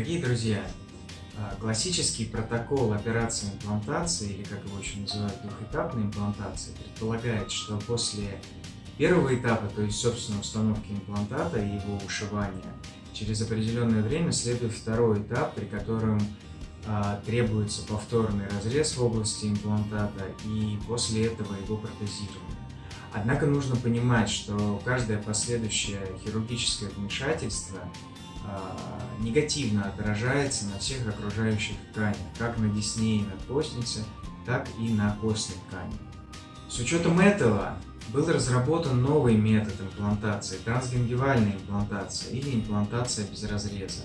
друзья, а, классический протокол операции имплантации, или как его еще называют, двухэтапной имплантации, предполагает, что после первого этапа, то есть, собственно, установки имплантата и его ушивания, через определенное время следует второй этап, при котором а, требуется повторный разрез в области имплантата и после этого его протезирование. Однако нужно понимать, что каждое последующее хирургическое вмешательство негативно отражается на всех окружающих тканях, как на десне и надкостнице, так и на костной ткани. С учетом этого был разработан новый метод имплантации – трансгингивальная имплантация или имплантация без разреза,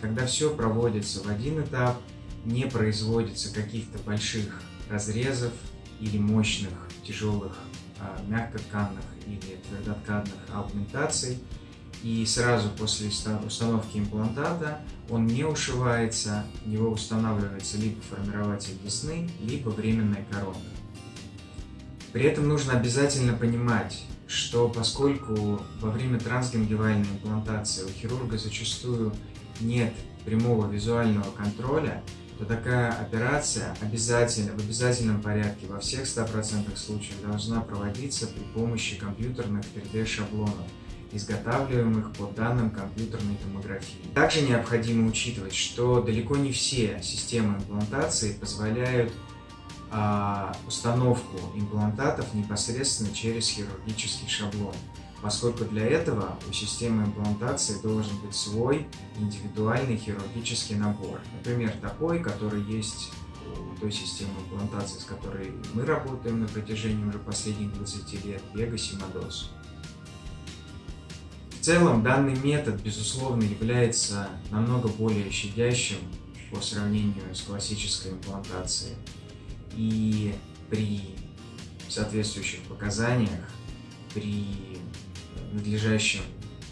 когда все проводится в один этап, не производится каких-то больших разрезов или мощных тяжелых а, мягкотканных или твердотканных аугментаций, и сразу после установки имплантата он не ушивается, в него устанавливается либо формирователь десны, либо временная коронка. При этом нужно обязательно понимать, что поскольку во время трансгенгивальной имплантации у хирурга зачастую нет прямого визуального контроля, то такая операция обязательно, в обязательном порядке во всех 100% случаев должна проводиться при помощи компьютерных 3D-шаблонов, изготавливаемых по данным компьютерной томографии. Также необходимо учитывать, что далеко не все системы имплантации позволяют а, установку имплантатов непосредственно через хирургический шаблон, поскольку для этого у системы имплантации должен быть свой индивидуальный хирургический набор. Например, такой, который есть у той системы имплантации, с которой мы работаем на протяжении уже последних 20 лет, Vega Simados целом данный метод, безусловно, является намного более щадящим по сравнению с классической имплантацией. И при соответствующих показаниях, при надлежащем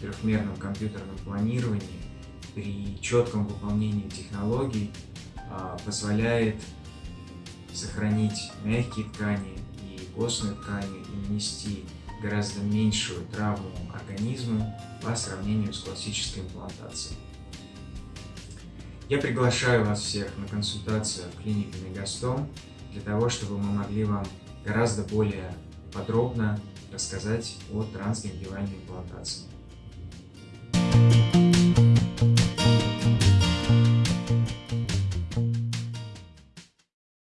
трехмерном компьютерном планировании, при четком выполнении технологий а, позволяет сохранить мягкие ткани и костные ткани и нанести гораздо меньшую травму организму по сравнению с классической имплантацией. Я приглашаю вас всех на консультацию в клинике Мегастом для того, чтобы мы могли вам гораздо более подробно рассказать о трансгенгивальной имплантации.